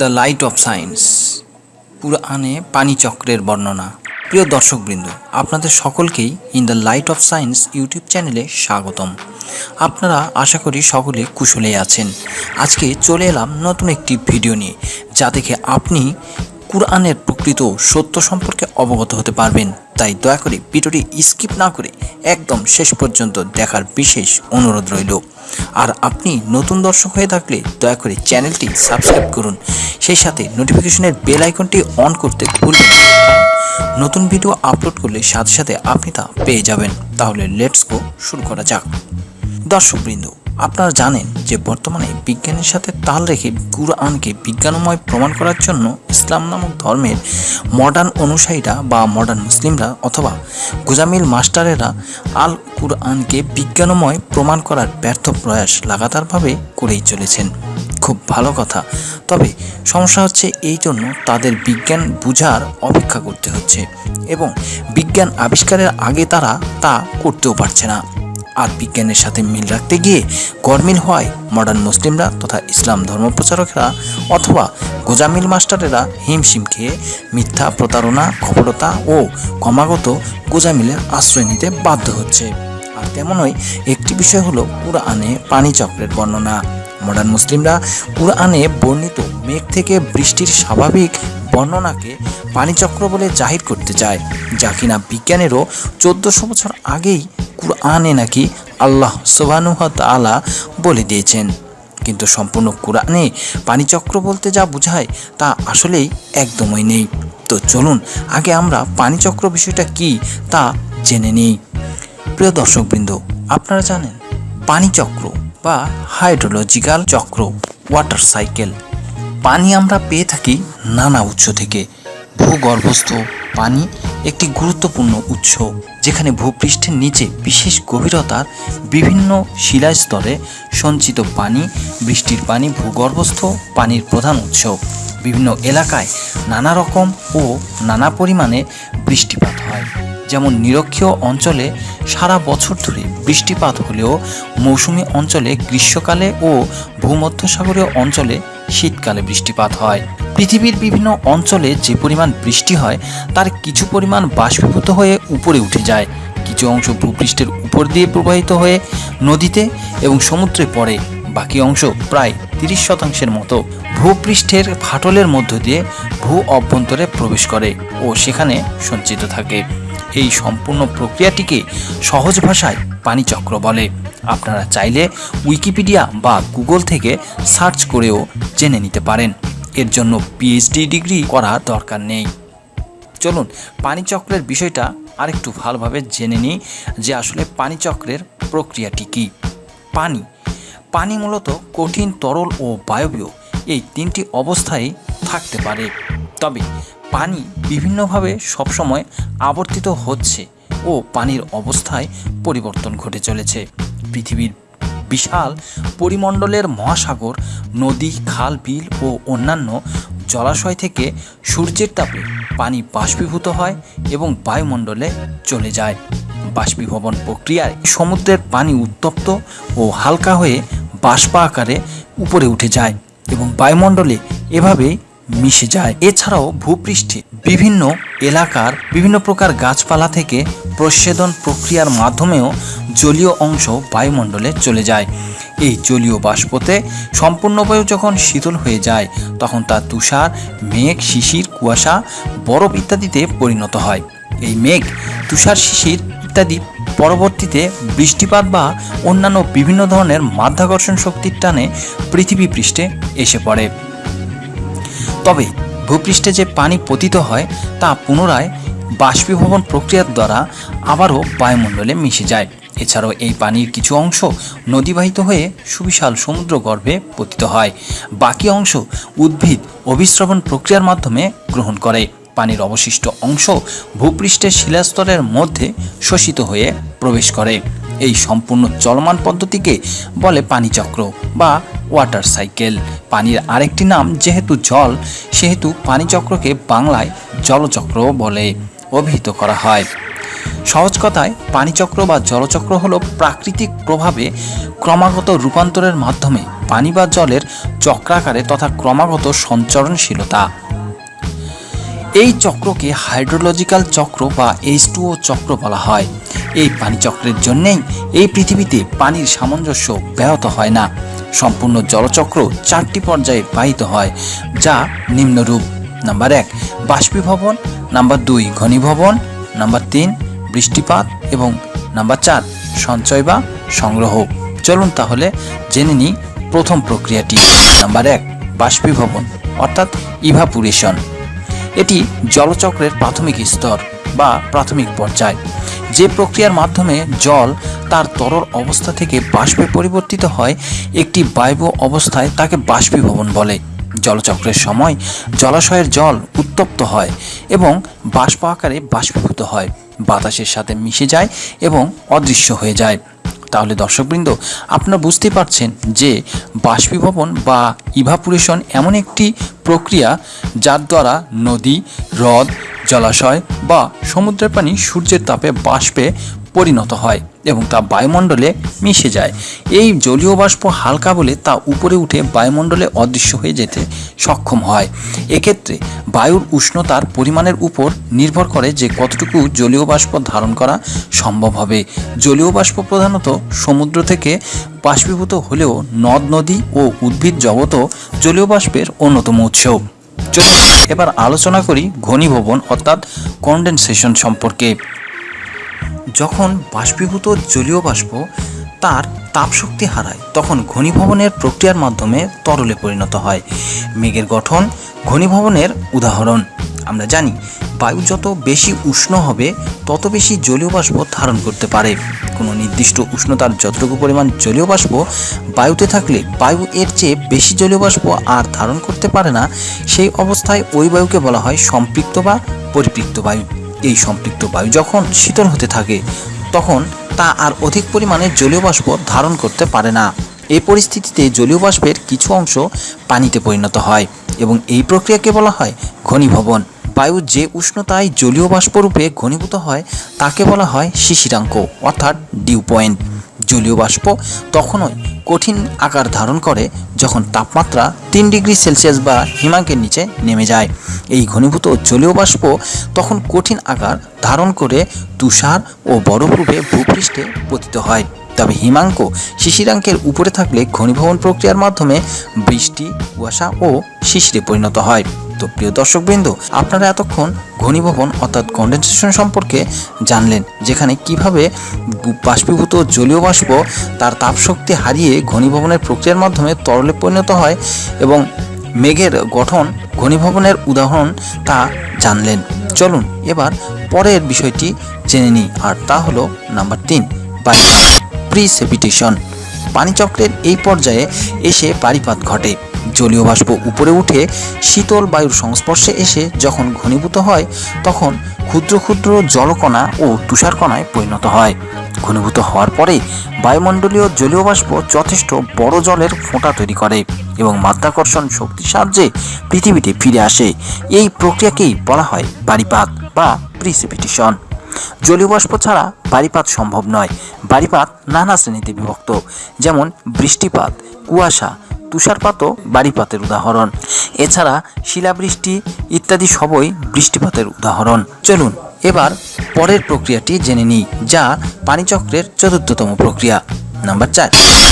The light of science. পুরাণে পানিচক্রের বর্ণনা। প্রিয় দর্শকবৃন্দ, আপনাদের সকলকেই in the light of science YouTube চ্যানেলে স্বাগতম। আপনারা আশা করি সকলে কুশলে আছেন। আজকে চলে এলাম নতুন একটি ভিডিও নিয়ে, যা দেখে আপনি কুরআনের প্রকৃত সত্য সম্পর্কে অবগত হতে পারবেন। তাই দয়া করে ভিডিওটি স্কিপ না করে একদম শেষ পর্যন্ত দেখার বিশেষ অনুরোধ রইল। আর আপনি নতুন দর্শক হয়ে থাকলে দয়া করে চ্যানেলটি সাবস্ক্রাইব করুন। সেই সাথে নোটিফিকেশনের বেল আইকনটি অন করতে ভুলবেন নতুন ভিডিও আপলোড করলে সাথে সাথে আপনি তা পেয়ে যাবেন। তাহলে লেটস গো শুরু করা যাক। দর্শকবৃন্দ আপনারা জানেন যে বর্তমানে বিজ্ঞানের সাথে তাল রেখে কুরআনকে বিজ্ঞানময় প্রমাণ করার জন্য ইসলাম নামক ধর্মের মডার্ন অনুসারীরা বা মডার্ন মুসলিমরা অথবা গুজামিল মাস্টারেরা আল কুরআনকে বিজ্ঞানময় প্রমাণ করার ব্যর্থ প্রয়াস লাগাতারভাবে করেই চলেছেন। খুব ভালো কথা। তবে সমস্যা হচ্ছে এই জন্য তাদের বিজ্ঞান বুঝার অপেক্ষা করতে হচ্ছে এবং বিজ্ঞান আবিষ্কারের আগে তারা তা করতেও পারছে না। আর বিজ্ঞানের সাথে মিল রাখতে গিয়ে গরমিল হয় মডার্ন মুসলিমরা তথা ইসলাম ধর্মপ্রচারকরা অথবা গোজামিল মাস্টারেরা হিমশিম খেয়ে মিথ্যা প্রতারণা, কপটতা ও ক্রমাগত গোজামিলের আশ্রয় নিতে বাধ্য হচ্ছে। আর তেমনই একটি বিষয় হলো কুরআনে পানিচক্রের বর্ণনা। মডার্ন মুসলিমরা কুরআনে বর্ণিত মেঘ থেকে বৃষ্টির স্বাভাবিক বর্ণনাকে পানিচক্র বলে জাহির করতে চায়, যা কিনা বিজ্ঞানেরও চোদ্দশো বছর আগেই কুরআনে নাকি আল্লাহ সোবানুহ তালা বলে দিয়েছেন। কিন্তু সম্পূর্ণ কোরআনে পানিচক্র বলতে যা বোঝায় তা আসলেই একদমই নেই। তো চলুন, আগে আমরা পানিচক্র বিষয়টা কি তা জেনে নিই। প্রিয় দর্শকবৃন্দ, আপনারা জানেন, পানিচক্র বা হাইড্রোলজিক্যাল চক্র, ওয়াটার সাইকেল, পানি আমরা পেয়ে থাকি নানা উৎস থেকে। ভূগর্ভস্থ পানি একটি গুরুত্বপূর্ণ উৎস। যেখানে ভূপৃষ্ঠের নিচে বিশেষ গভীরতার বিভিন্ন শিলাস্তরে সঞ্চিত পানি, বৃষ্টির পানি, ভূগর্ভস্থ পানির প্রধান উৎস। বিভিন্ন এলাকায় নানা রকম ও নানা পরিমাণে বৃষ্টিপাত হয়। যেমন নিরক্ষীয় অঞ্চলে সারা বছর ধরে বৃষ্টিপাত হলেও মৌসুমী অঞ্চলে গ্রীষ্মকালে ও ভূমধ্যসাগরীয় অঞ্চলে শীতকালে বৃষ্টিপাত হয়। পৃথিবীর বিভিন্ন অঞ্চলে যে পরিমাণ বৃষ্টি হয়, তার কিছু পরিমাণ বাষ্পীভূত হয়ে উপরে উঠে যায়। কিছু অংশ ভূপৃষ্ঠের উপর দিয়ে প্রবাহিত হয়ে নদীতে এবং সমুদ্রে পড়ে। বাকি অংশ প্রায় তিরিশ শতাংশের মতো ভূপৃষ্ঠের ফাটলের মধ্য দিয়ে ভূ অভ্যন্তরে প্রবেশ করে ও সেখানে সঞ্চিত থাকে। এই সম্পূর্ণ প্রক্রিয়াটিকে সহজ ভাষায় পানিচক্র বলে। আপনারা চাইলে উইকিপিডিয়া বা গুগল থেকে সার্চ করেও জেনে নিতে পারেন। এর জন্য পিএইচডি ডিগ্রি করা দরকার নেই। চলুন, পানিচক্রের বিষয়টা আরেকটু ভালোভাবে জেনে নিই যে আসলে পানিচক্রের প্রক্রিয়াটি কী। পানি। পানি মূলত কঠিন তরল ও বায়বীয় এই তিনটি অবস্থায় থাকতে পারে। তবে পানি বিভিন্নভাবে সবসময় আবর্তিত হচ্ছে ও পানির অবস্থায় পরিবর্তন ঘটে চলেছে। পৃথিবীর বিশাল পরিমণ্ডলের মহাসাগর, নদী, খাল, বিল ও অন্যান্য জলাশয় থেকে সূর্যের তাপে পানি বাষ্পীভূত হয় এবং বায়ুমণ্ডলে চলে যায়। বাষ্পীভবন প্রক্রিয়ায় সমুদ্রের পানি উত্তপ্ত ও হালকা হয়ে বাষ্প আকারে উপরে উঠে যায় এবং বায়ুমণ্ডলে এভাবে মিশে যায়। এছাড়াও ভূপৃষ্ঠে বিভিন্ন এলাকার বিভিন্ন প্রকার গাছপালা থেকে প্রচ্ছেদন প্রক্রিয়ার মাধ্যমেও জলীয় অংশ বায়ুমণ্ডলে চলে যায়। এই জলীয় বাষ্পতে সম্পূর্ণ বায়ু যখন শীতল হয়ে যায়, তখন তা তুষার, মেঘ, শিশির, কুয়াশা, বরফ ইত্যাদিতে পরিণত হয়। এই মেঘ, তুষার, শিশির ইত্যাদি পরবর্তীতে বৃষ্টিপাত বা অন্যান্য বিভিন্ন ধরনের মাধ্যাকর্ষণ শক্তির টানে পৃথিবী পৃষ্ঠে এসে পড়ে। তবে ভূপৃষ্ঠে যে পানি পতিত হয় তা পুনরায় বাষ্পীভবন প্রক্রিয়ার দ্বারা আবারও বায়ুমণ্ডলে মিশে যায়। এছাড়াও এই পানির কিছু অংশ নদীবাহিত হয়ে সুবিশাল সমুদ্র গর্ভে পতিত হয়। বাকি অংশ উদ্ভিদ অভিস্রবণ প্রক্রিয়ার মাধ্যমে গ্রহণ করে। পানির অবশিষ্ট অংশ ভূপৃষ্ঠের শিলাস্তরের মধ্যে শোষিত হয়ে প্রবেশ করে। এই সম্পূর্ণ চলমান পদ্ধতিকে বলে পানিচক্র বা ওয়াটার সাইকেল। পানির আরেকটি নাম যেহেতু জল, সেহেতু পানিচক্রকে বাংলায় জলচক্র বলে অভিহিত করা হয়। সহজ কথায় পানিচক্র বা জলচক্র হলো প্রাকৃতিক প্রভাবে ক্রমাগত রূপান্তরের মাধ্যমে পানি বা জলের চক্রাকারে তথা ক্রমাগত সঞ্চরণশীলতা। এই চক্রকে হাইড্রোলজিক্যাল চক্র বা এইচ চক্র বলা হয়। এই পানি চক্রের জন্যেই এই পৃথিবীতে পানির সামঞ্জস্য ব্যাহত হয় না। সম্পূর্ণ জলচক্র চারটি পর্যায়ে বাহিত হয়, যা নিম্নরূপ। নাম্বার এক, বাষ্পীভবন। নাম্বার দুই, ঘনীভবন। নাম্বার তিন, বৃষ্টিপাত। এবং নাম্বার চার, সঞ্চয় বা সংগ্রহ। চলুন তাহলে জেনে নিই প্রথম প্রক্রিয়াটি। নাম্বার এক, বাষ্পীভবন, অর্থাৎ ইভাপুরেশন এটি জলচক্রের প্রাথমিক স্তর বা প্রাথমিক পর্যায়। যে প্রক্রিয়ার মাধ্যমে জল তার তরল অবস্থা থেকে বাষ্পে পরিবর্তিত হয়, একটি বায়ু অবস্থায় তাকে বাষ্পীভবন বলে। জলচক্রের সময় জলাশয়ের জল উত্তপ্ত হয় এবং বাষ্প আকারে বাষ্পীভূত হয়। বাতাসের সাথে মিশে যায় এবং অদৃশ্য হয়ে যায়। তাহলে দর্শকবৃন্দ, আপনারা বুঝতে পারছেন যে বাষ্পীভবন বা ইভাপুরেশন এমন একটি প্রক্রিয়া যার দ্বারা নদী, হ্রদ, জলাশয় বা সমুদ্রের পানি সূর্যের তাপে বাষ্পে পরিণত হয় এবং তা বায়ুমণ্ডলে মিশে যায়। এই জলীয় বাষ্প হালকা বলে তা উপরে উঠে বায়ুমণ্ডলে অদৃশ্য হয়ে যেতে সক্ষম হয়। এক্ষেত্রে বায়ুর উষ্ণতার পরিমাণের উপর নির্ভর করে যে কতটুকু জলীয় বাষ্প ধারণ করা সম্ভব হবে। জলীয় বাষ্প প্রধানত সমুদ্র থেকে বাষ্পীভূত হলেও নদ, নদী ও উদ্ভিদ জগতও জলীয় বাষ্পের অন্যতম উৎস। চলুন এবার আলোচনা করি ঘনীভবন অর্থাৎ কন্ডেনসেশন সম্পর্কে। যখন বাষ্পীভূত জলীয় বাষ্প তার তাপশক্তি হারায়, তখন ঘনীভবনের প্রক্রিয়ার মাধ্যমে তরলে পরিণত হয়। মেঘের গঠন ঘনীভবনের উদাহরণ। আমরা জানি, বায়ু যত বেশি উষ্ণ হবে, তত বেশি জলীয় বাষ্প ধারণ করতে পারে। কোনো নির্দিষ্ট উষ্ণতার যতটুকু পরিমাণ জলীয় বাষ্প বায়ুতে থাকলে বায়ু এর চেয়ে বেশি জলীয় বাষ্প আর ধারণ করতে পারে না, সেই অবস্থায় ওই বায়ুকে বলা হয় সম্পৃক্ত বা পরিপৃক্ত বায়ু। এই সম্পৃক্ত বায়ু যখন শীতল হতে থাকে, তখন তা আর অধিক পরিমাণে জলীয় বাষ্প ধারণ করতে পারে না। এই পরিস্থিতিতে জলীয় বাষ্পের কিছু অংশ পানিতে পরিণত হয় এবং এই প্রক্রিয়াকে বলা হয় ঘনীভবন। বায়ু যে উষ্ণতায় জলীয় বাষ্পরূপে ঘনীভূত হয়, তাকে বলা হয় শিশিরাঙ্ক, অর্থাৎ ডিউ পয়েন্ট জলীয় বাষ্প তখনই কঠিন আকার ধারণ করে যখন তাপমাত্রা তিন ডিগ্রি সেলসিয়াস বা হিমাঙ্কের নিচে নেমে যায়। এই ঘনীভূত জলীয় বাষ্প তখন কঠিন আকার ধারণ করে তুষার ও বরফরূপে ভূপৃষ্ঠে পতিত হয়। তবে হিমাঙ্ক শিশিরাঙ্কের উপরে থাকলে ঘনীভবন প্রক্রিয়ার মাধ্যমে বৃষ্টি, কুয়াশা ও শিশিরে পরিণত হয়। তো প্রিয় দর্শকবৃন্দ, আপনারা এতক্ষণ ঘনীভবন অর্থাৎ কন্ডেনসেশন সম্পর্কে জানলেন, যেখানে কীভাবে বাষ্পীভূত জলীয় বাষ্প তার তাপশক্তি হারিয়ে ঘনীভবনের প্রক্রিয়ার মাধ্যমে তরলে পরিণত হয় এবং মেঘের গঠন ঘনীভবনের উদাহরণ তা জানলেন। চলুন এবার পরের বিষয়টি জেনে নিই, আর তা হলো নাম্বার তিন বায়ুপাত প্রিসেপিটেশন পানিচক্রের এই পর্যায়ে এসে পারিপাত ঘটে। জলীয় বাষ্প উপরে উঠে শীতল বায়ুর সংস্পর্শে এসে যখন ঘনীভূত হয়, তখন ক্ষুদ্র ক্ষুদ্র জলকণা ও তুষারকণায় পরিণত হয়। ঘনীভূত হওয়ার পরে বায়ুমণ্ডলীয় জলীয় বাষ্প যথেষ্ট বড় জলের ফোঁটা তৈরি করে এবং মাধ্যাকর্ষণ শক্তির সাহায্যে পৃথিবীতে ফিরে আসে। এই প্রক্রিয়াকেই বলা হয় বারিপাত বা প্রিসিপিটেশন। জলীয় বাষ্প ছাড়া বারিপাত সম্ভব নয়। বারিপাত নানা শ্রেণীতে বিভক্ত। যেমন বৃষ্টিপাত, কুয়াশা, তুষারপাতও বারিপাতের উদাহরণ। এছাড়া শিলাবৃষ্টি ইত্যাদি সবই বৃষ্টিপাতের উদাহরণ। চলুন এবার পরের প্রক্রিয়াটি জেনে নিই, যা পানিচক্রের চতুর্থতম প্রক্রিয়া। নাম্বার চার,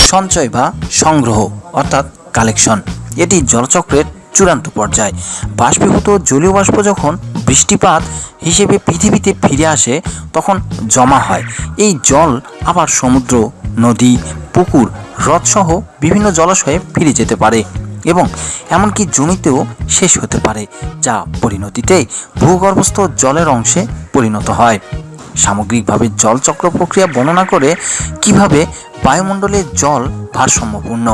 সঞ্চয় বা সংগ্রহ, অর্থাৎ কালেকশন। এটি জলচক্রের চূড়ান্ত পর্যায়। বাষ্পীভূত জলীয় বাষ্প যখন বৃষ্টিপাত হিসেবে পৃথিবীতে ফিরে আসে তখন জমা হয়। এই জল আবার সমুদ্র, নদী, পুকুর, হ্রদসহ বিভিন্ন জলাশয়ে ফিরে যেতে পারে এবং এমনকি জমিতেও শেষ হতে পারে, যা পরিণতিতে ভূগর্ভস্থ জলের অংশে পরিণত হয়। সামগ্রিকভাবে জলচক্র প্রক্রিয়া বর্ণনা করে কীভাবে বায়ুমণ্ডলে জল ভারসাম্যপূর্ণ।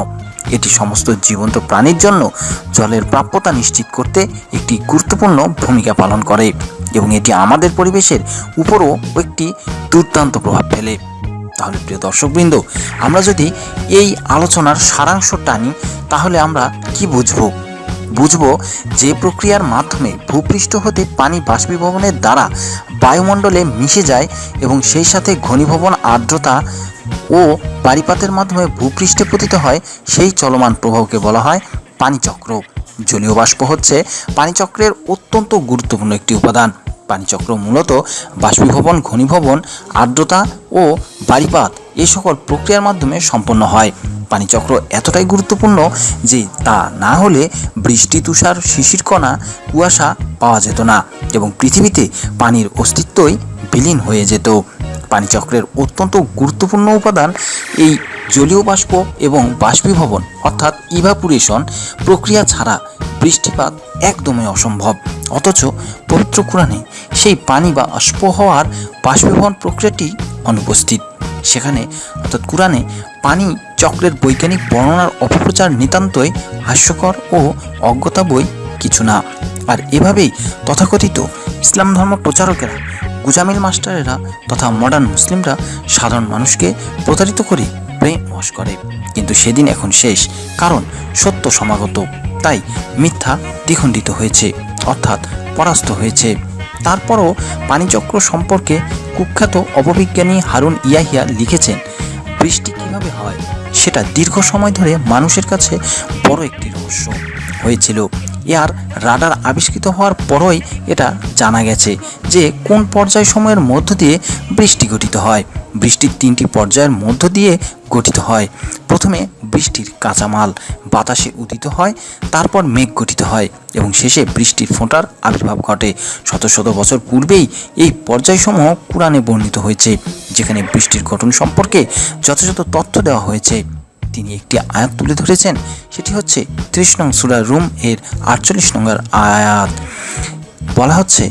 এটি সমস্ত জীবন্ত প্রাণীর জন্য জলের প্রাপ্যতা নিশ্চিত করতে একটি গুরুত্বপূর্ণ ভূমিকা পালন করে এবং এটি আমাদের পরিবেশের উপরও একটি দুর্দান্ত প্রভাব ফেলে। তাহলে প্রিয় দর্শকবৃন্দ, আমরা যদি এই আলোচনার সারাংশ টানি তাহলে আমরা কি বুঝব? বুঝব যে প্রক্রিয়ার মাধ্যমে ভূপৃষ্ঠ হতে পানি বাষ্পীভবনের দ্বারা বায়ুমণ্ডলে মিশে যায় এবং সেই সাথে ঘনীভবন আর্দ্রতা ও পারিপাতের মাধ্যমে ভূপৃষ্ঠে পতিত হয়, সেই চলমান প্রবাহকে বলা হয় পানিচক্র। জলীয় বাষ্প হচ্ছে পানিচক্রের অত্যন্ত গুরুত্বপূর্ণ একটি উপাদান। পানিচক্র মূলত বাষ্পীভবন, ঘনীভবন, আর্দ্রতা ও বারিপাত এই সকল প্রক্রিয়ার মাধ্যমে সম্পন্ন হয়। পানিচক্র এতটাই গুরুত্বপূর্ণ যে তা না হলে বৃষ্টি, তুষার, শিশির কণা, কুয়াশা পাওয়া যেত না এবং পৃথিবীতে পানির অস্তিত্বই বিলীন হয়ে যেত। পানিচক্রের অত্যন্ত গুরুত্বপূর্ণ উপাদান এই জলীয় বাষ্প এবং বাষ্পীভবন অর্থাৎ ইভাপুরেশন প্রক্রিয়া ছাড়া বৃষ্টিপাত একদমই অসম্ভব। অথচ পবিত্র কোরআনে সেই পানি বা অস্প হওয়ার বাষ্পীভবন প্রক্রিয়াটি অনুপস্থিত। সেখানে অর্থাৎ কোরআনে পানি চক্রের বৈজ্ঞানিক বর্ণনার অপপ্রচার নিতান্তই হাস্যকর ও অজ্ঞতা বই কিছু না। আর এভাবেই তথাকথিত ইসলাম ধর্ম প্রচারকেরা, গুজামিল মাস্টারেরা তথা মডার্ন মুসলিমরা সাধারণ মানুষকে প্রতারিত করে ব্রেন ওয়াশ করে। কিন্তু সেদিন এখন শেষ, কারণ সত্য সমাগত। তাই মিথ্যা দ্বিখণ্ডিত হয়েছে, অর্থাৎ পরাস্ত হয়েছে। তারপরও পানিচক্র সম্পর্কে কুখ্যাত অপবিজ্ঞানী হারুন ইয়াহিয়া লিখেছেন, বৃষ্টি কীভাবে হয়, সেটা দীর্ঘ সময় ধরে মানুষের কাছে বড় একটি রহস্য হয়েছিল। এর রাডার আবিষ্কৃত হওয়ার পরই এটা জানা গেছে যে কোন পর্যায় সময়ের মধ্য দিয়ে বৃষ্টি গঠিত হয়। বৃষ্টির তিনটি পর্যায়ের মধ্য দিয়ে গঠিত হয়। প্রথমে বৃষ্টির কাঁচামাল, বাতাসে উদিত হয়, তারপর মেঘ গঠিত হয় এবং শেষে বৃষ্টির ফোঁটার আবির্ভাব ঘটে। শত শত বছর পূর্বেই এই পর্যায়সমূহ কোরআনে বর্ণিত হয়েছে, যেখানে বৃষ্টির গঠন সম্পর্কে যথাযথ তথ্য দেওয়া হয়েছে। তিনি একটি আয়াত তুলে ধরেছেন, সেটি হচ্ছে ত্রিশ নং সুরা রুম এর আটচল্লিশ নম্বর আয়াত। বলা হচ্ছে,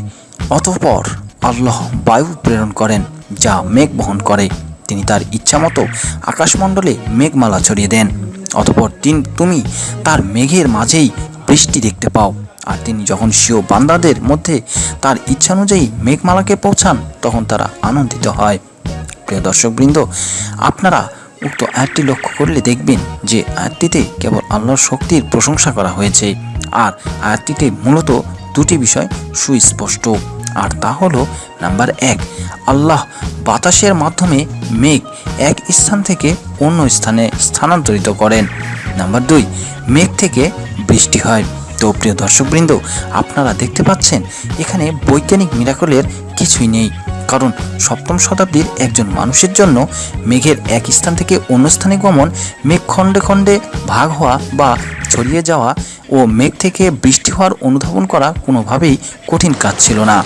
অতঃপর আল্লাহ বায়ু প্রেরণ করেন যা মেঘ বহন করে। তিনি তার ইচ্ছামতো আকাশমণ্ডলে মেঘমালা ছড়িয়ে দেন। অতপর তিন, তুমি তার মেঘের মাঝেই বৃষ্টি দেখতে পাও। আর তিনি যখন স্বীয় বান্দাদের মধ্যে তার ইচ্ছানুযায়ী মেঘমালাকে পৌঁছান, তখন তারা আনন্দিত হয়। প্রিয় দর্শকবৃন্দ, আপনারা উক্ত আয়াতটি লক্ষ্য করলে দেখবেন যে আয়াতটিতে কেবল আল্লাহর শক্তির প্রশংসা করা হয়েছে। আর আয়াতটিতে মূলত দুটি বিষয় সুস্পষ্ট। আর তা হলো নাম্বার এক, আল্লাহ বাতাসের মাধ্যমে মেঘ এক স্থান থেকে অন্য স্থানে স্থানান্তরিত করেন। নাম্বার দুই, মেঘ থেকে বৃষ্টি হয়। তো প্রিয় দর্শকবৃন্দ, আপনারা দেখতে পাচ্ছেন, এখানে বৈজ্ঞানিক মিরাকলের কিছুই নেই। কারণ সপ্তম শতাব্দীর একজন মানুষের জন্য মেঘের এক স্থান থেকে অন্য স্থানে গমন মেঘ খণ্ডে খণ্ডে ভাগ হওয়া বা ছড়িয়ে যাওয়া ও মেঘ থেকে বৃষ্টি হওয়ার অনুধাবন করা কোনোভাবেই কঠিন কাজ ছিল না।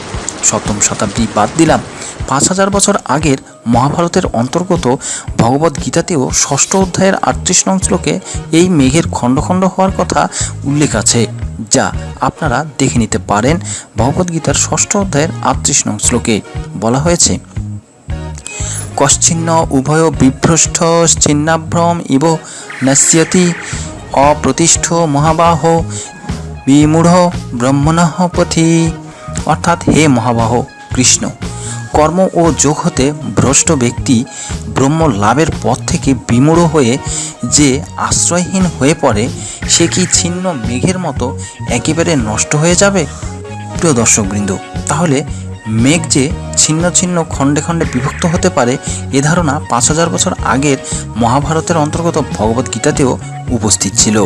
সপ্তম শতাব্দী বাদ দিলাম। পাঁচ হাজার বছর আগের মহাভারতের অন্তর্গত ভগবত গীতাতেও ষষ্ঠ অধ্যায়ের আটত্রিশ নং শ্লোকে এই মেঘের খণ্ড খণ্ড হওয়ার কথা উল্লেখ আছে, যা আপনারা দেখে নিতে পারেন ভগবদ্গীতার ষষ্ঠ অধ্যায়ের আটত্রিশ নং শ্লোকে। বলা হয়েছে, কশ্চিন্ন উভয় বিভ্রষ্ট, ছিন্নাভ্রম ইব নশ্যতি অপ্রতিষ্ঠ মহাবাহ। বিমূঢ় ব্রহ্মণঃ পথি। অর্থাৎ হে মহাবাহ কৃষ্ণ, কর্ম ও যোগ হতে ভ্রষ্ট ব্যক্তি ব্রহ্ম লাভের পথ থেকে বিমূঢ় হয়ে যে আশ্রয়হীন হয়ে পড়ে, সে কি ছিন্ন মেঘের মতো একেবারে নষ্ট হয়ে যাবে? প্রিয় দর্শকবৃন্দ, তাহলে মেঘ যে ছিন্ন ছিন্ন খণ্ডে খণ্ডে বিভক্ত হতে পারে এ ধারণা পাঁচ হাজার বছর আগের মহাভারতের অন্তর্গত ভগবদ্গীতাতেও উপস্থিত ছিল।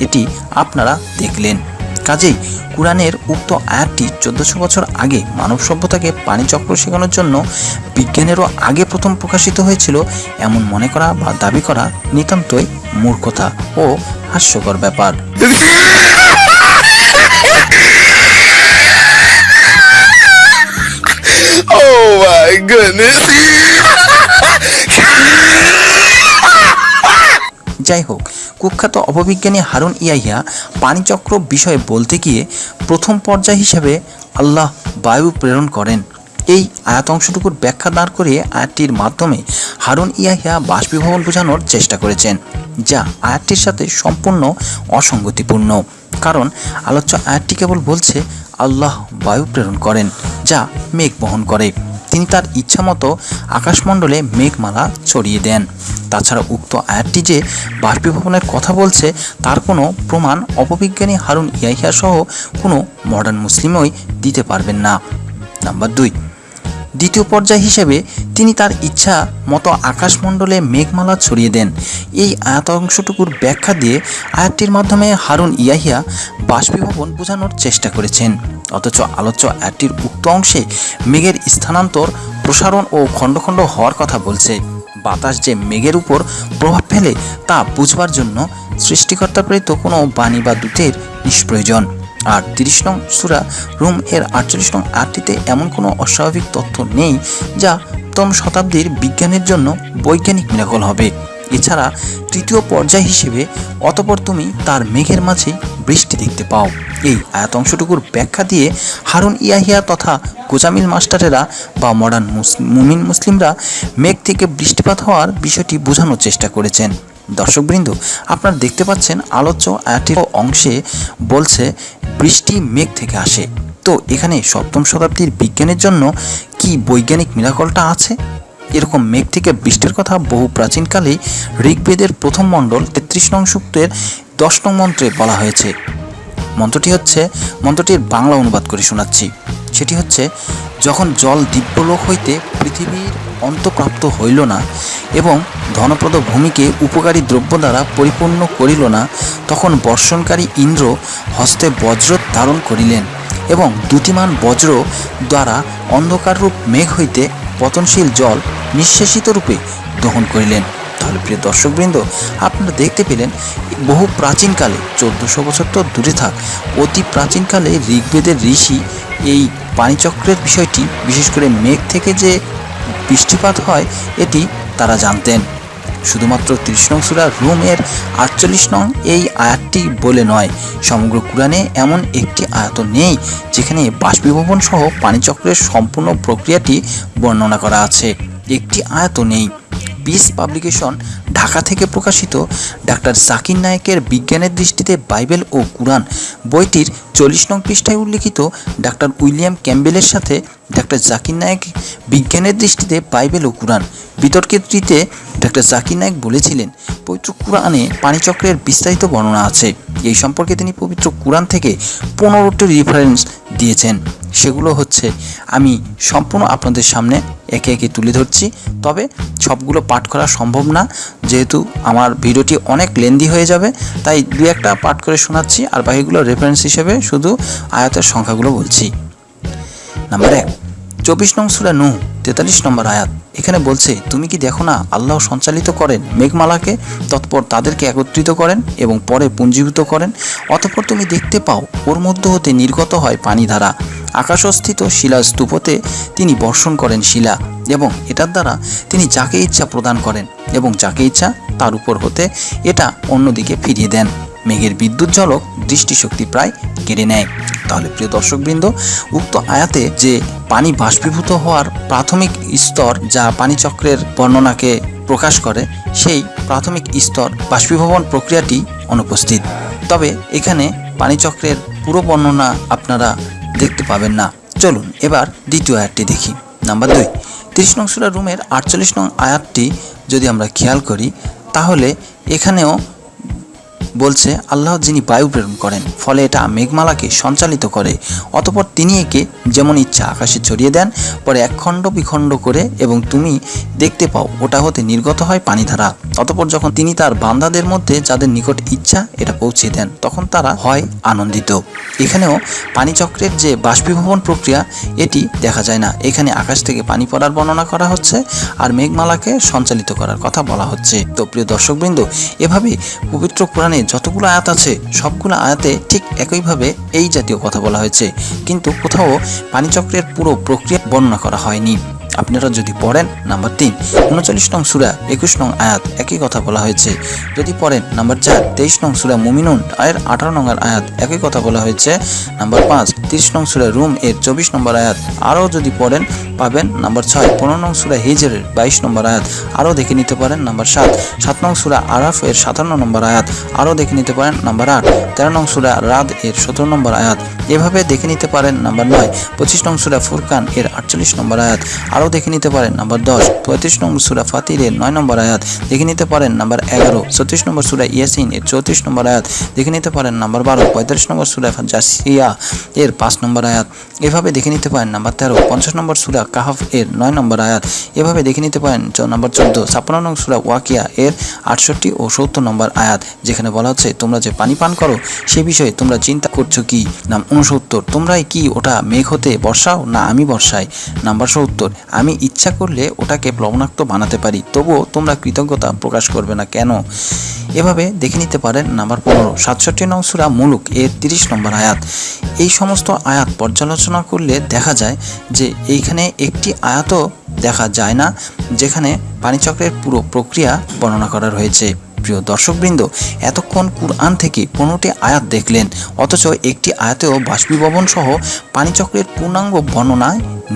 এটি আপনারা দেখলেন। কাজেই কোরআনের উক্ত আয়াতটি চোদ্দশো বছর আগে মানব সভ্যতাকে পানিচক্র শেখানোর জন্য বিজ্ঞানেরও আগে প্রথম প্রকাশিত হয়েছিল এমন মনে করা বা দাবি করা নিতান্তই মূর্খতা ও হাস্যকর ব্যাপার। Oh my goodness. যাই হোক কুখ্যাত অপবিজ্ঞানী হারুন ইয়াহিয়া পানিচক্র বিষয়ে বলতে গিয়ে প্রথম পর্যায় হিসেবে আল্লাহ বায়ু প্রেরণ করেন এই আয়াত অংশটুকুর ব্যাখ্যা দাঁড় করিয়ে আয়াতটির মাধ্যমে হারুন ইয়াহিয়া বাষ্পীভবন বোঝানোর চেষ্টা করেছেন যা আয়াতটির সাথে সম্পূর্ণ অসঙ্গতিপূর্ণ। কারণ আলোচ্য আয়াতটি কেবল বলছে, আল্লাহ বায়ু প্রেরণ করেন, যা মেঘ বহন করে। তিনি তার ইচ্ছামতো আকাশমণ্ডলে মেঘমালা ছড়িয়ে দেন। তাছাড়া উক্ত আয়াতটি যে বাষ্পীভবনের কথা বলছে, তার কোনো প্রমাণ অপবিজ্ঞানী হারুন ইয়াহিয়া সহ কোনো মডার্ন মুসলিমই দিতে পারবেন না। নাম্বার দুই দ্বিতীয় পর্যায় হিসেবে তিনি তার ইচ্ছা মতো আকাশমণ্ডলে মেঘমালা ছড়িয়ে দেন। এই আয়াত অংশটুকুর ব্যাখ্যা দিয়ে আয়াতটির মাধ্যমে হারুন ইয়াহিয়া বাষ্পীভবন বোঝানোর চেষ্টা করেছেন। অথচ আলোচ্য আয়াতটির উক্ত অংশে মেঘের স্থানান্তর, প্রসারণ ও খণ্ড খণ্ড হওয়ার কথা বলছে। বাতাস যে মেঘের উপর প্রভাব ফেলে তা বুঝবার জন্য সৃষ্টিকর্তা প্রেরিত কোনো বাণী বা দূতের নিষ্প্রয়োজন। আর তিরিশ নং সুরা রুম এর আটচল্লিশ নং আটটিতে এমন কোনো অস্বাভাবিক তথ্য নেই যা প্রথম শতাব্দীর বিজ্ঞানের জন্য বৈজ্ঞানিক মিরাকল হবে। এছাড়া তৃতীয় পর্যায় হিসেবে অতপর তুমি তার মেঘের মাঝে বৃষ্টি দেখতে পাও। এই আয়াত অংশটুকুর ব্যাখ্যা দিয়ে হারুন ইয়াহিয়া তথা গোজামিল মাস্টারেরা বা মডার্ন মুমিন মুসলিমরা মেঘ থেকে বৃষ্টিপাত হওয়ার বিষয়টি বোঝানোর চেষ্টা করেছেন। দর্শকবৃন্দ, আপনারা দেখতে পাচ্ছেন আলোচ্য আয়াতের অংশে বলছে, বৃষ্টি মেঘ থেকে আসে। তো এখানে সপ্তম শতাব্দীর বিজ্ঞানের জন্য কি বৈজ্ঞানিক মিরাকলটা আছে? এরকম মেঘ থেকে বৃষ্টির কথা বহু প্রাচীনকালেই ঋগ্বেদের প্রথম মণ্ডল তেত্রিশ নং সূক্তের দশ নং মন্ত্রে বলা হয়েছে। মন্ত্রটি হচ্ছে, মন্ত্রটির বাংলা অনুবাদ করে শোনাচ্ছি। সেটি হচ্ছে, যখন জল দিব্যলোক হইতে পৃথিবীর অন্তপ্রাপ্ত হইল না এবং ধনপ্রদ ভূমিকে উপকারী দ্রব্য দ্বারা পরিপূর্ণ করিল না, তখন বর্ষণকারী ইন্দ্র হস্তে বজ্র ধারণ করিলেন এবং দ্যুতিমান বজ্র দ্বারা অন্ধকাররূপ মেঘ হইতে পতনশীল জল নিঃশেষিত রূপে দহন করিলেন। তাহলে প্রিয় দর্শকবৃন্দ, আপনারা দেখতে পেলেন, বহু প্রাচীনকালে, চোদ্দোশো বছর তো দূরে থাক, অতি প্রাচীনকালে ঋগ্বেদের ঋষি এই পানিচক্রের বিষয়টি, বিশেষ করে মেঘ থেকে যে বৃষ্টিপাত হয়, এটি তারা জানতেন। শুধুমাত্র ত্রিশ নং সুরা রুম এর আটচল্লিশ নং এই আয়াতটি বলে নয়, সমগ্র কোরআনে এমন একটি আয়াত নেই, যেখানে বাষ্পীভবন সহ পানিচক্রের সম্পূর্ণ প্রক্রিয়াটি বর্ণনা করা আছে। একটি আয়াত নেই। পিস পাবলিকেশন ঢাকা থেকে প্রকাশিত ডাক্তার জাকির নায়েকের বিজ্ঞানের দৃষ্টিতে বাইবেল ও কুরআন বইটির চল্লিশ নং পৃষ্ঠায় উল্লিখিত ডাক্তার উইলিয়াম ক্যাম্বেলের সাথে ডাক্তার জাকির নায়েক বিজ্ঞানের দৃষ্টিতে বাইবেল ও কুরআন। বিতর্কিতটিতে ডাক্তার জাকির নায়েক বলেছিলেন, পবিত্র কুরআনে পানিচক্রের বিস্তারিত বর্ণনা আছে। এই সম্পর্কে তিনি পবিত্র কুরআন থেকে পনেরোটি রেফারেন্স দিয়েছেন। সেগুলো হচ্ছে, আমি সম্পূর্ণ আপনাদের সামনে একে একে তুলে ধরছি, তবে সবগুলো পাঠ করা সম্ভব না। যেহেতু আমার ভিডিওটি অনেক লেন্দি হয়ে যাবে, তাই দু একটা পাঠ করে শোনাচ্ছি আর বাকিগুলো রেফারেন্স হিসেবে শুধু আয়াতের সংখ্যাগুলো বলছি। নাম্বার এক, চব্বিশ নং সুরা নু তেতাল্লিশ নম্বর আয়াত। এখানে বলছে, তুমি কি দেখো না আল্লাহ সঞ্চালিত করেন মেঘমালাকে, তৎপর তাদেরকে একত্রিত করেন এবং পরে পুঞ্জীভূত করেন? অতঃপর তুমি দেখতে পাও, ওর মধ্য হতে নির্গত হয় পানিধারা। আকাশস্থিত শিলা স্তূপতে তিনি বর্ষণ করেন শিলা এবং এটার দ্বারা তিনি যাকে ইচ্ছা প্রদান করেন এবং যাকে ইচ্ছা তার উপর হতে এটা অন্যদিকে ফিরিয়ে দেন। মেঘের বিদ্যুৎ ঝলক দৃষ্টিশক্তি প্রায় কেড়ে নেয়। তাহলে প্রিয় দর্শকবৃন্দ, উক্ত আয়াতে যে পানি বাষ্পীভূত হওয়ার প্রাথমিক স্তর যা পানিচক্রের বর্ণনাকে প্রকাশ করে, সেই প্রাথমিক স্তর বাষ্পীভবন প্রক্রিয়াটি অনুপস্থিত। তবে এখানে পানিচক্রের পুরো বর্ণনা আপনারা দেখতে পাবেন না। চলুন, এবার দ্বিতীয় আয়াতটি দেখি। নাম্বার দুই, তিরিশ নং সুরা রুমের আটচল্লিশ নং আয়াতটি যদি আমরা খেয়াল করি, তাহলে এখানেও বলছে, আল্লাহ যিনি বায়ু প্রেরণ করেন, ফলে এটা মেঘমালাকে সঞ্চালিত করে। অতপর তিনি একে যেমন ইচ্ছা আকাশে ছড়িয়ে দেন, পরে একখণ্ড বিখণ্ড করে এবং তুমি দেখতে পাও, ওটা হতে নির্গত হয় পানিধারা অতপর যখন তিনি তার বান্দাদের মধ্যে যাদের নিকট ইচ্ছা এটা পৌঁছে দেন, তখন তারা হয় আনন্দিত। এখানেও পানিচক্রের যে বাষ্পীভবন প্রক্রিয়া, এটি দেখা যায় না। এখানে আকাশ থেকে পানি পড়ার বর্ণনা করা হচ্ছে আর মেঘমালাকে সঞ্চালিত করার কথা বলা হচ্ছে। তো প্রিয় দর্শকবৃন্দ, এভাবে পবিত্র কোরআনে যতগুলো আয়াত আছে, সবগুলো আয়াতে ঠিক একইভাবে এই জাতীয় কথা বলা হয়েছে। কিন্তু কোথাও পানিচক্রের পুরো প্রক্রিয়া বর্ণনা করা হয়নি। আপনারা যদি পড়েন নাম্বার তিন, উনচল্লিশ নং সুরা, একুশ নং আয়াত, একই কথা বলা হয়েছে। যদি পড়েন নাম্বার চার, তেইশ নং সুরা মুমিনুন আয়ের আঠারো নম্বর আয়াত, একই কথা বলা হয়েছে। নাম্বার পাঁচ, তিরিশ নং সুরা রুম, এর চব্বিশ নম্বর আয়াত, আরও যদি পড়েন, পাবেন। নাম্বার ছয়, পনেরো নং সুরা হিজরের, বাইশ নম্বর আয়াত, আরও দেখে নিতে পারেন। নাম্বার সাত সাত নং সুরা আরাফ, এর সাতান্ন নম্বর আয়াত, আরও দেখে নিতে পারেন। নাম্বার আট, তেরো নং সুরা রাদ, এর সতেরো নম্বর আয়াত, এভাবে দেখে নিতে পারেন। নাম্বার নয়, পঁচিশ নং সুরা ফুরকান, এর আটচল্লিশ নম্বর আয়াত আরও দেখে নিতে পারেন। নাম্বার দশ, পঁয়ত্রিশ নম্বর সুরা ফাতিরের নয় নম্বর আয়াত দেখে নিতে পারেন। নাম্বার এগারো ছত্রিশ নম্বর সুরা ইয়াসিন এর চৌত্রিশ নম্বর আয়াত দেখে নিতে পারেন। নাম্বার বারো, পঁয়তাল্লিশ নম্বর সুরা জাসিয়া এর পাঁচ নম্বর আয়াত এভাবে দেখে নিতে পারেন। নাম্বার তেরো, পঞ্চাশ নম্বর সুরা কাহাফ এর নয় নম্বর আয়াত এভাবে দেখে নিতে পারেন। নাম্বার চোদ্দ, ছাপ্পান্ন নম্বর সুরা ওয়াকিয়া এর আটষট্টি ও সত্তর নম্বর আয়াত যেখানে বলা হচ্ছে, তোমরা যে পানি পান করো, সে বিষয়ে তোমরা চিন্তা করছ কি? নাম উনসত্তর তোমরাই কি ওটা মেঘ হতে বর্ষাও না আমি বর্ষাই? নাম্বার সত্তর আমি ইচ্ছা করলে ওটাকে প্লবনাক্ত বানাতে পারি, তবুও তোমরা কৃতজ্ঞতা প্রকাশ করবে না কেন? এভাবে দেখে নিতে পারেন নাম্বার পনেরো, সাতষট্টি নং সুরা মুলুক, এর তিরিশ নম্বর আয়াত। এই সমস্ত আয়াত পর্যালোচনা করলে দেখা যায় যে এইখানে একটি আয়াতও দেখা যায় না, যেখানে পানিচক্রের পুরো প্রক্রিয়া বর্ণনা করা রয়েছে। প্রিয় দর্শকবৃন্দ, এতক্ষণ কুরআন থেকে পনেরোটি আয়াত দেখলেন, অথচ একটি আয়াতেও বাষ্পীভবন সহ পানিচক্রের পূর্ণাঙ্গ বর্ণনা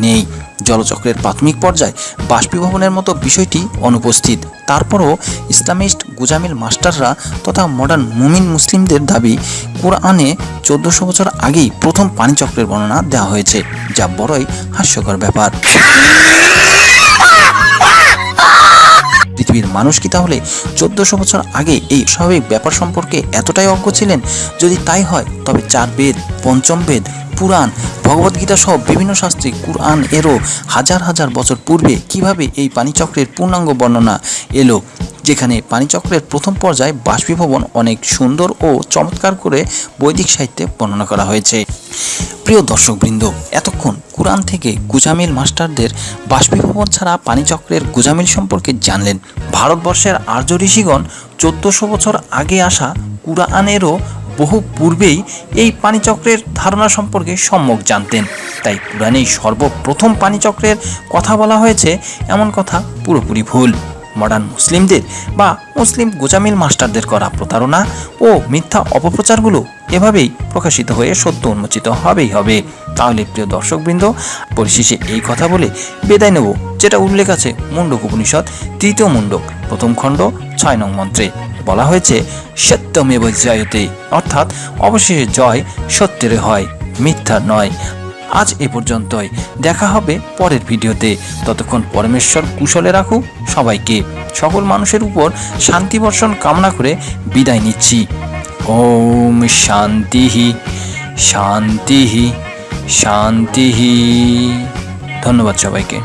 নেই। জলচক্রের প্রাথমিক পর্যায়ে বাষ্পীভবনের মতো বিষয়টি অনুপস্থিত। তারপরও ইসলামিস্ট গুজামিল মাস্টাররা তথা মডার্ন মুমিন মুসলিমদের দাবি, কোরআনে চোদ্দশো বছর আগেই প্রথম পানিচক্রের বর্ণনা দেওয়া হয়েছে, যা বড়ই হাস্যকর ব্যাপার। পৃথিবীর মানুষ কি তাহলে চোদ্দশো বছর আগে এই স্বাভাবিক ব্যাপার সম্পর্কে এতটাই অজ্ঞ ছিলেন? যদি তাই হয়, তবে চার বেদ, পঞ্চম বেদ পুরাণ ভগবদ্গীতা সহ বিভিন্ন শাস্ত্রে কুরআন এরও হাজার হাজার বছর পূর্বে কীভাবে এই পানিচক্রের পূর্ণাঙ্গ বর্ণনা এলো, যেখানে পানিচক্রের প্রথম পর্যায়ে বাষ্পীভবন অনেক সুন্দর ও চমৎকার করে বৈদিক সাহিত্যে বর্ণনা করা হয়েছে। প্রিয় দর্শকবৃন্দ, এতক্ষণ কুরআন থেকে গুজামিল মাস্টারদের বাষ্পীভবন ছাড়া পানিচক্রের গুজামিল সম্পর্কে জানলেন। ভারতবর্ষের আর্য ঋষিগণ চোদ্দশো বছর আগে আসা কুরআনেরও বহু পূর্বেই এই পানিচক্রের ধারণা সম্পর্কে সম্যক জানতেন। তাই পুরাণেই সর্বপ্রথম পানিচক্রের কথা বলা হয়েছে, এমন কথা পুরোপুরি ভুল। মডার্ন মুসলিমদের বা মুসলিম গোজামিল মাস্টারদের করা প্রতারণা ও মিথ্যা অপপ্রচারগুলো এভাবেই প্রকাশিত হয়ে সত্য উন্মোচিত হবেই হবে। তাহলে প্রিয় দর্শকবৃন্দ, পরিশেষে এই কথা বলে বেদায় নেব, যেটা উল্লেখ আছে মুন্ডক উপনিষদ, তৃতীয় মুন্ডক প্রথম খণ্ড, ছয় নং মন্ত্রে। বলা হয়েছে সত্যমেব জয়তে। অর্থাৎ অবশেষে জয় সত্যের হয়, মিথ্যা নয়। আজ এ পর্যন্তই। দেখা হবে পরের ভিডিওতে। ততক্ষণ পরমেশ্বর কুশলে রাখুক সবাইকে। সকল মানুষের উপর শান্তি বর্ষণ কামনা করে বিদায় নিচ্ছি। ওম শান্তিহি শান্তিহি শান্তিহি ধন্যবাদ সবাইকে।